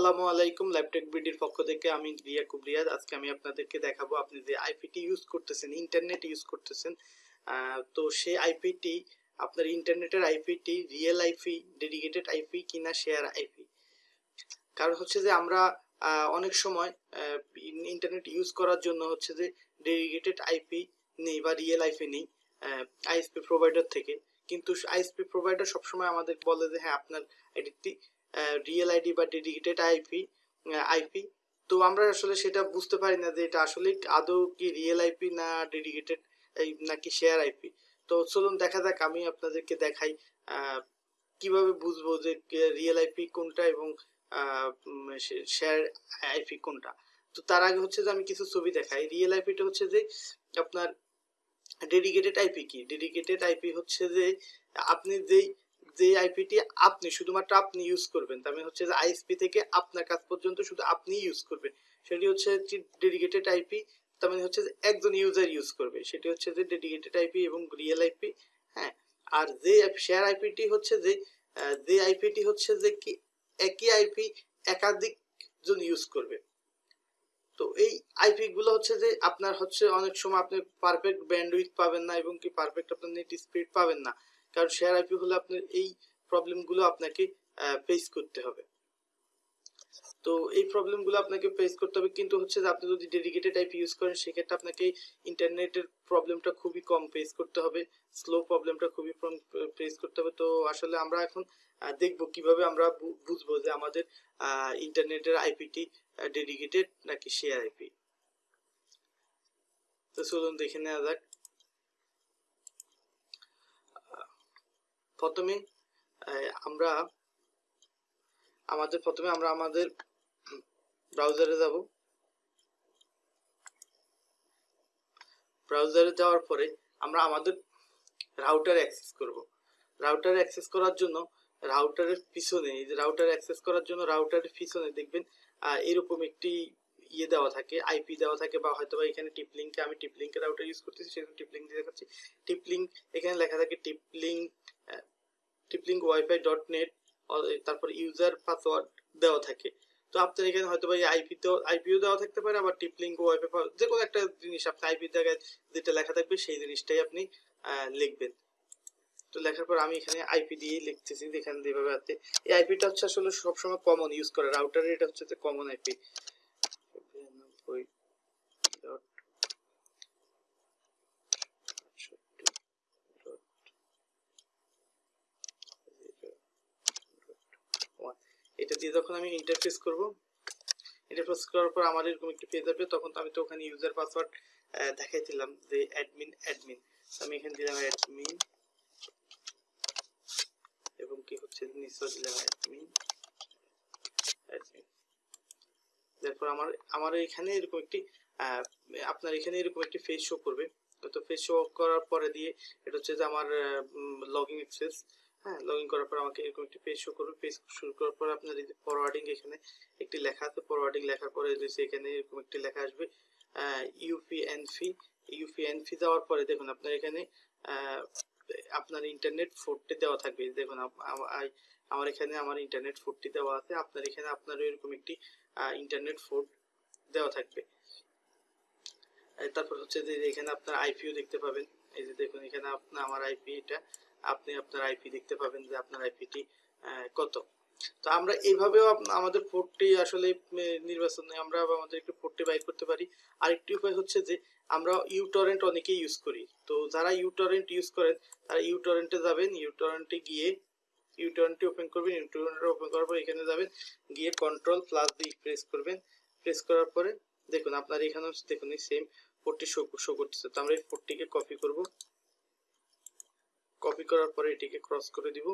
আসসালামু আলাইকুম ল্যাপটেক বিডির পক্ষ থেকে আমি রিয়া কুবরিয়াদ আজকে আমি আপনাদেরকে দেখাবো আপনি যে আইপিটি ইউজ করতেছেন ইন্টারনেট ইউজ করতেছেন তো সেই আইপিটি আপনার ইন্টারনেটের আইপিটি রিয়েল আইপি ডেডিকেটেড আইপি কিনা শেয়ার আইপি কারণ হচ্ছে যে আমরা অনেক সময় ইন্টারনেট ইউজ করার জন্য হচ্ছে যে ডেডিকেটেড আইপি নেই বা রিয়েল আইপি নেই আইএসপি প্রোভাইডার থেকে। কিন্তু আইএসপি প্রোভাইডার সবসময় আমাদের বলে যে হ্যাঁ আপনার আইডিটি রিয়েল আইডি বা ডেডিকেটেড আইপি আইপি তো আমরা আসলে সেটা বুঝতে পারি না যে এটা আসলে আদৌ কি রিয়েল আইপি না ডেডিকেটেড নাকি শেয়ার আইপি তো চলুন দেখা যাক, আমি আপনাদেরকে দেখাই কীভাবে বুঝব যে রিয়েল আইপি কোনটা এবং শেয়ার আইপি কোনটা। তো তার আগে হচ্ছে যে আমি কিছু ছবি দেখাই। রিয়েল আইপিটা হচ্ছে যে আপনার ডেডিকেটেড আইপি কি? ডেডিকেটেড আইপি হচ্ছে যে আপনি যেই যে আইপিটি আপনি, শুধুমাত্র আপনি ইউজ করবেন, তার মানে হচ্ছে যে আইএসপি থেকে আপনার কাজ পর্যন্ত শুধু আপনি ইউজ করবেন। সেটি হচ্ছে ডেডিকেটেড আইপি তার মানে হচ্ছে যে একজন ইউজার ইউজ করবে। সেটি হচ্ছে যে ডেডিকেটেড আইপি এবং রিয়েল আইপি হ্যাঁ? আর যে শেয়ার আইপিটি হচ্ছে যে যে আইপিটি হচ্ছে যে কি, একই আইপি একাধিক জন ইউজ করবে। তো এই আইপি গুলো হচ্ছে যে আপনার হচ্ছে অনেক সময় আপনি পারফেক্ট ব্যান্ডউইথ পাবেন না এবং কি পারফেক্ট আপনার নেট স্পিড পাবেন না। কারণ শেয়ার আইপি হলে আপনার এই প্রবলেমগুলো আপনাকে ফেস করতে হবে। তো এই প্রবলেমগুলো আপনাকে ফেস করতে হবে, কিন্তু হচ্ছে যে আপনি যদি ডেডিকেটেড আইপি ইউজ করেন, সেক্ষেত্রে আপনাকে ইন্টারনেটের প্রবলেমটা খুবই কম ফেস করতে হবে স্লো প্রবলেমটা খুবই কম ফেস করতে হবে। তো আসলে আমরা এখন দেখব কীভাবে আমরা বুঝব যে আমাদের ইন্টারনেটের আইপিটি ডেডিকেটেড নাকি শেয়ার আইপি তো চলুন দেখে নেওয়া যাক। প্রথমে আমরা আমাদের প্রথমে আমরা আমাদের ব্রাউজারে যাব। ব্রাউজারে যাওয়ার পরে আমরা আমাদের রাউটার অ্যাক্সেস করব। রাউটার অ্যাক্সেস করার জন্য রাউটারের পিছনে, এই যে রাউটার অ্যাক্সেস করার জন্য রাউটারের পিছনে দেখবেন এরকম একটি ইয়ে দেওয়া থাকে আইপি দেওয়া থাকে বা হয়তো বা এখানে টিপ আমি টিপ রাউটার ইউজ করতেছি সেখানে টিপ লিঙ্ক দিয়ে দেখাচ্ছি। টিপ লিঙ্ক এখানে লেখা থাকে TP link TP link wifi dot net তারপর ইউজার পাসওয়ার্ড দেওয়া থাকে। তো আপনার এখানে হয়তো বা আইপি তো আইপিও দেওয়া থাকতে পারে, আবার টিপ লিঙ্ক ওয়াইফাই যে কোনো একটা জিনিস আপনি আইপি জায়গায় যেটা লেখা থাকবে, সেই জিনিসটাই আপনি লিখবেন। তো লেখার পর আমি এখানে আইপি দিয়েই লিখতেছি, যেখানে যেভাবে আছে। এই আইপিটা হচ্ছে আসলে সবসময় কমন ইউজ করে রাউটারে এটা হচ্ছে কমন আইপি এটা দিয়ে যখন আমি ইন্টারফেস করব ইন্টারফেস করার পর আমার এরকম একটি পেজ আসবে, তখন তো আমি তো ওখানে ইউজার পাসওয়ার্ড দেখাইছিলাম যে অ্যাডমিন অ্যাডমিন আমি এখানে দিলাম অ্যাডমিন এবং কি হচ্ছে? নিশ্চয় দিলাম অ্যাডমিন অ্যাডমিন তারপর আমার আমার এখানে এরকম একটি আপনার এখানে এরকম একটি ফেস শো করবে। তো ফেস শো করার পরে দিয়ে, এটা হচ্ছে যে আমার লগইন অ্যাক্সেস হ্যাঁ লগ ইন করার পর আমাকে এরকম একটি পেজ শো করবে। পেজ শুরু করার পর আপনার এই যে ফরওয়ার্ডিং এখানে একটি লেখা আছে। ফরওয়ার্ডিং লেখার পরে যে এখানে এরকম একটি লেখা আসবে ইউপিএন ফি ইউপিএন ফি দেওয়ার পরে দেখুন আপনার এখানে আপনার ইন্টারনেট ফোরটি দেওয়া থাকবে। দেখুন আমার এখানে আমার ইন্টারনেট ফোরটি দেওয়া আছে। আপনার এখানে আপনার এরকম একটি ইন্টারনেট ফোর দেওয়া থাকবে। তারপর হচ্ছে যে এখানে আপনার আইপিও দেখতে পাবেন। এই যে দেখুন এখানে আপনার, আমার আইপি এটা আপনি আপনার আইপি দেখতে পাবেন যে আপনার আইপিটি কত। তো আমরা এইভাবেও আমাদের পোর্টটি আসলে নির্বাচনে আমরা আমাদের একটু পোর্টটি বাইর করতে পারি। আরেকটি উপায় হচ্ছে যে, আমরা ইউটরেন্ট অনেকেই ইউজ করি। তো যারা ইউটরেন্ট ইউজ করেন, তারা ইউটরেন্টে যাবেন ইউটরেন্টে গিয়ে ইউটরেন্টটি ওপেন করবেন ইউটরেন্টে ওপেন করার পর এখানে যাবেন, গিয়ে কন্ট্রোল প্লাস দিয়ে প্রেস করবেন। প্রেস করার পরে দেখুন, আপনার এখানে দেখুন, এই সেম পোর্টটি শো শো করতেছে। তো আমরা এই পোর্টটিকে কপি করব। কপি করার পরে এটিকে ক্রস করে দিব।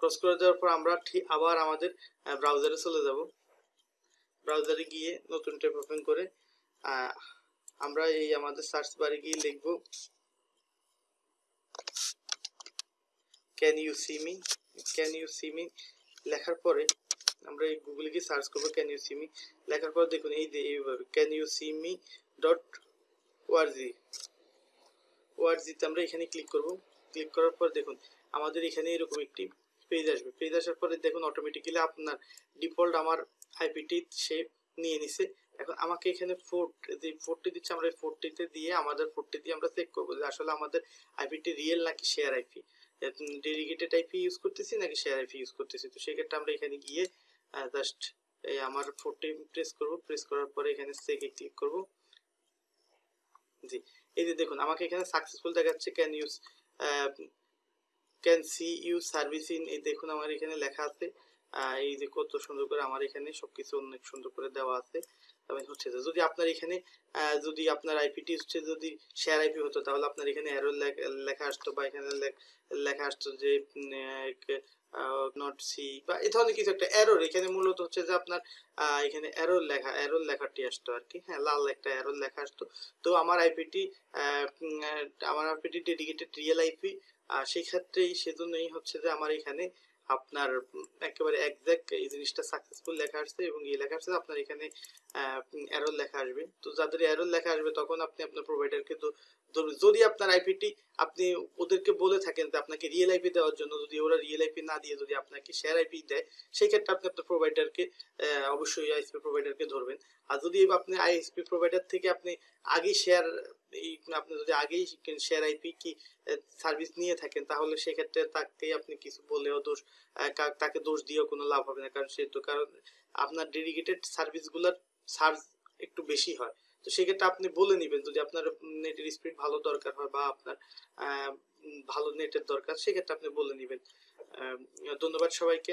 ক্রস করে দেওয়ার পর আমরা ঠিক আবার আমাদের ব্রাউজারে চলে যাব। ব্রাউজারে গিয়ে নতুন ট্যাব ওপেন করে আমরা এই আমাদের সার্চ বারে গিয়ে লিখব can you see me can you see me লেখার পরে আমরা এই গুগলে গিয়ে সার্চ করব ক্যান ইউ সি মি লেখার পর দেখুন, এই যে এইভাবে can you see me dot ওয়ার্জি ওয়ার্ডজিতে আমরা এখানে ক্লিক করব। ক্লিক করার পর দেখুন, আমাদের এখানে এরকম একটি পেজ আসবে। পেজ আসার পরে দেখুন অটোমেটিক্যালি আপনার ডিফল্ট আমার আইপিটি সে নিয়ে নিছে। এখন আমাকে এখানে ফোর্ট যে ফোর্টটি দিচ্ছে, আমরা এই ফোর্টটিতে দিয়ে আমাদের ফোর্টটি দিয়ে আমরা চেক করব যে আসলে আমাদের আইপিটি রিয়েল নাকি share IP dedicated IP use করতেছি নাকি শেয়ার আইপি ইউজ করতেছি? তো সেক্ষেত্রে আমরা এখানে গিয়ে জাস্ট এই আমার ফোর্টটি প্রেস করব। প্রেস করার পরে এখানে চেকে ক্লিক করব। জি, এই যে দেখুন, আমাকে এখানে সাকসেসফুল দেখাচ্ছে can use can see you service in এই দেখুন আমার এখানে লেখা আছে। এই যে কত সুন্দর করে আমার এখানে সবকিছু অনেক সুন্দর করে দেওয়া আছে। হচ্ছে যদি আপনার এখানে যদি আপনার আইপিটি হচ্ছে যদি শেয়ার আইপি হতো, তাহলে আপনার এখানে অ্যারো লেখা আসতো বা এখানে লেখা আসতো যে নট সি বা এই ধরনের কিছু একটা এখানে মূলত হচ্ছে যে আপনার এখানে এরর লেখা এরর লেখাটি আসতো আর কি হ্যাঁ লাল একটা এরর লেখা আসতো। তো আমার আইপিটি আমার আইপিটি ডেডিকেটেড রিয়েল আইপি সেই ক্ষেত্রেই সেজন্যই হচ্ছে যে আমার এখানে আপনার একেবারে একজ্যাক্ট এই জিনিসটা সাকসেসফুল লেখা আসছে এবং এই লেখা আসছে, আপনার এখানে এরর লেখা আসবে। তো যাদের এরর লেখা আসবে, তখন আপনি আপনার প্রোভাইডারকে যদি আপনার আইপিটি আপনি ওদেরকে বলে থাকেন যে আপনাকে রিয়েল আইপি দেওয়ার জন্য, যদি ওরা রিয়েল আইপি না দিয়ে যদি আপনাকে শেয়ার আইপি দেয়, সেই ক্ষেত্রে আপনি আপনার প্রোভাইডারকে অবশ্যই আইএসপি প্রোভাইডারকে ধরবেন। আর যদি আপনি আইএসপি প্রোভাইডার থেকে আপনি আগে শেয়ার আপনি যদি আগেই শেয়ার আইপি কি সার্ভিস নিয়ে থাকেন, তাহলে সেক্ষেত্রে তাকে আপনি কিছু বলেও দোষ তাকে দোষ দিয়েও কোনো লাভ হবে না, কারণ সে তো, কারণ আপনার ডেডিকেটেড সার্ভিসগুলোর চার্জ একটু বেশি হয়। তো সেক্ষেত্রে আপনি বলে নেবেন, যদি আপনার নেটের স্পিড ভালো দরকার হয় বা আপনার ভালো নেটের দরকার, সেক্ষেত্রে আপনি বলে নেবেন। ধন্যবাদ সবাইকে।